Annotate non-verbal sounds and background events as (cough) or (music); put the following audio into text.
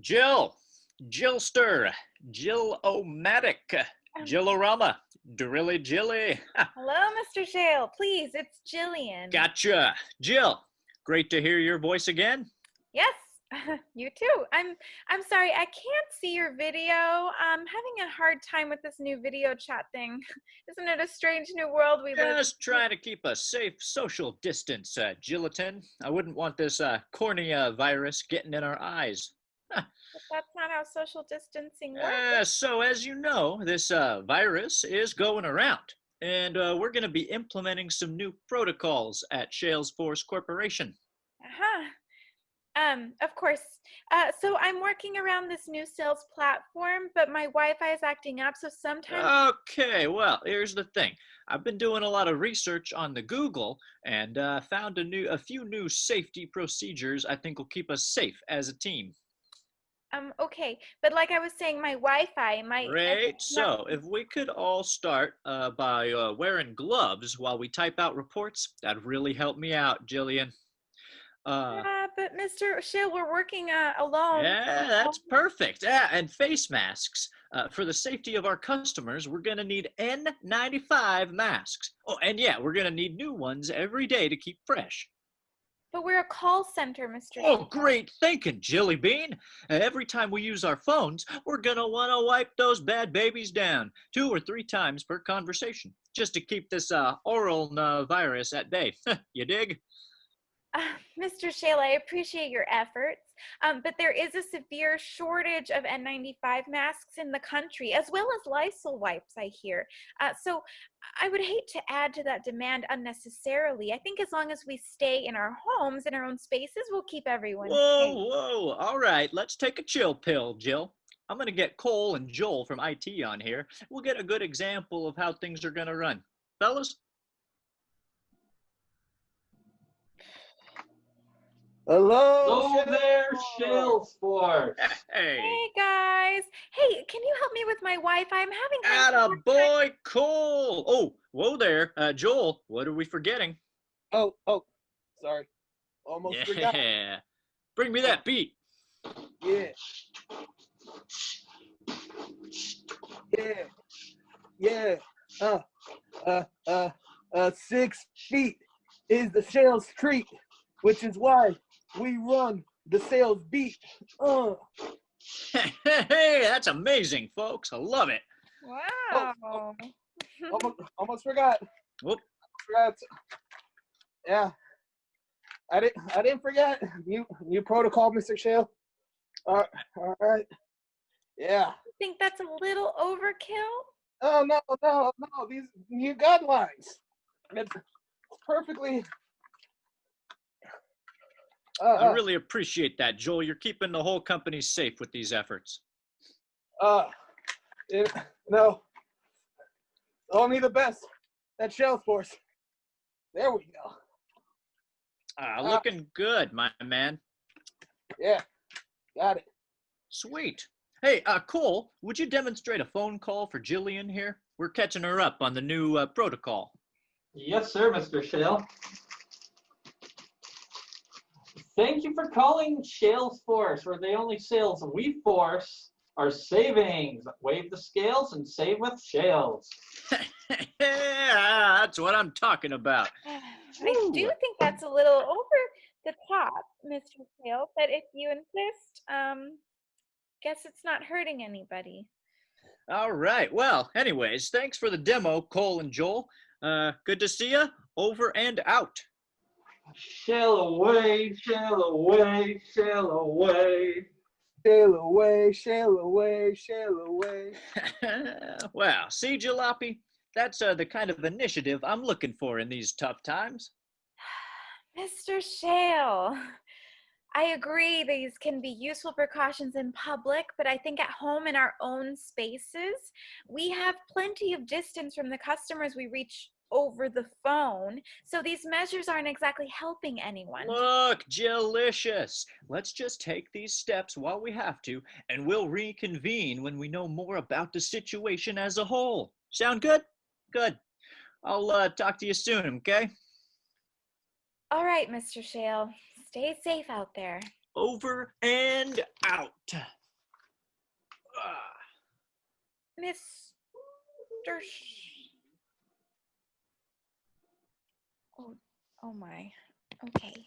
Jill, Jillster, Jill-O-Matic, Um, Jillorama, Drilly Jilly. Hello, Mr. Shale. Please, it's Jillian. Gotcha. Jill, great to hear your voice again. Yes, (laughs) you too. I'm I'm sorry, I can't see your video. I'm having a hard time with this new video chat thing. (laughs) Isn't it a strange new world we live in? Just trying to keep a safe social distance, uh. I wouldn't want this uh, cornea virus getting in our eyes. But that's not how social distancing (laughs) works. Uh, so, as you know, this uh, virus is going around, and uh, we're going to be implementing some new protocols at Salesforce Corporation. Uh-huh. Um, of course. Uh, so I'm working around this new sales platform, but my Wi-Fi is acting up, so sometimes Okay, well, here's the thing. I've been doing a lot of research on the Google and uh, found a new, a few new safety procedures I think will keep us safe as a team. Um okay. But like I was saying, my Wi-Fi might Great. not- So, if we could all start uh, by uh, wearing gloves while we type out reports, that'd really help me out, Jillian. Uh, Yeah, but Mr. Shale, we're working uh, alone. yeah, that's (laughs) perfect. Yeah, and face masks. Uh, for the safety of our customers, we're going to need N95 masks. Oh, and yeah, we're going to need new ones every day to keep fresh. But we're a call center, Mr. Oh, great thinking, Jilly Bean. Every time we use our phones, we're going to want to wipe those bad babies down two or three times per conversation just to keep this uh, oral uh, virus at bay. (laughs) you dig? (laughs) Uh, Mr. Shale, I appreciate your efforts, um, but there is a severe shortage of N95 masks in the country, as well as Lysol wipes, I hear. Uh, so I would hate to add to that demand unnecessarily. I think as long as we stay in our homes, in our own spaces, we'll keep everyone Whoa, safe. whoa. All right, let's take a chill pill, Jill. I'm going to get Cole and Joel from IT on here. We'll get a good example of how things are going to run. Fellas? Hello, Hello there, Salesforce. Salesforce. Hey. Hey guys, hey, can you help me with my Wi-Fi? I'm having kind a Atta boy, Cole. Oh, whoa there. Uh, Joel, what are we forgetting? Oh, oh, sorry. Almost forgot. Yeah. (laughs) Bring me that beat. Yeah. Yeah. Yeah. Uh, uh, uh, uh, six feet is the sales treat, which is why we run the sales beat. Uh, hey, that's amazing, folks. I love it. Wow. almost, almost forgot. Whoop. Forgot. Yeah. I didn't. I didn't forget. New new protocol, Mr. Shale. All right. All right. Yeah. think that's a little overkill? Oh no, no, no! These new guidelines. It's perfectly. Uh, I uh, really appreciate that, Joel. You're keeping the whole company safe with these efforts. uh, it, no. Only the best. That shell force. There we go. Ah, Uh, looking good, my man. Yeah, got it. Sweet. Hey, uh, Cole, would you demonstrate a phone call for Jillian here? We're catching her up on the new uh, protocol. Yes, sir, Mr. Shale. Thank you for calling Salesforce, where the only sales we force are savings. Wave the scales and save with Shales. yeah, (laughs) that's what I'm talking about. I do think that's a little over the top, Mr. Sale, but if you insist, um, guess it's not hurting anybody. All right. Well, anyways, thanks for the demo, Cole and Joel. Uh, good to see you. Over and out. Shale away, shale away, shale away. Sail away, sail away, sail away. (laughs) well, see, Jalopy, that's uh, the kind of initiative I'm looking for in these tough times. (sighs) Mr. Shale, I agree these can be useful precautions in public, but I think at home in our own spaces, we have plenty of distance from the customers we reach over the phone. So these measures aren't exactly helping anyone. Look, delicious. Let's just take these steps while we have to, and we'll reconvene when we know more about the situation as a whole. Sound good? Good. I'll uh, talk to you soon, okay? All right, Mr. Shale. Stay safe out there. Over and out. Ah. Mr. oh my. Okay.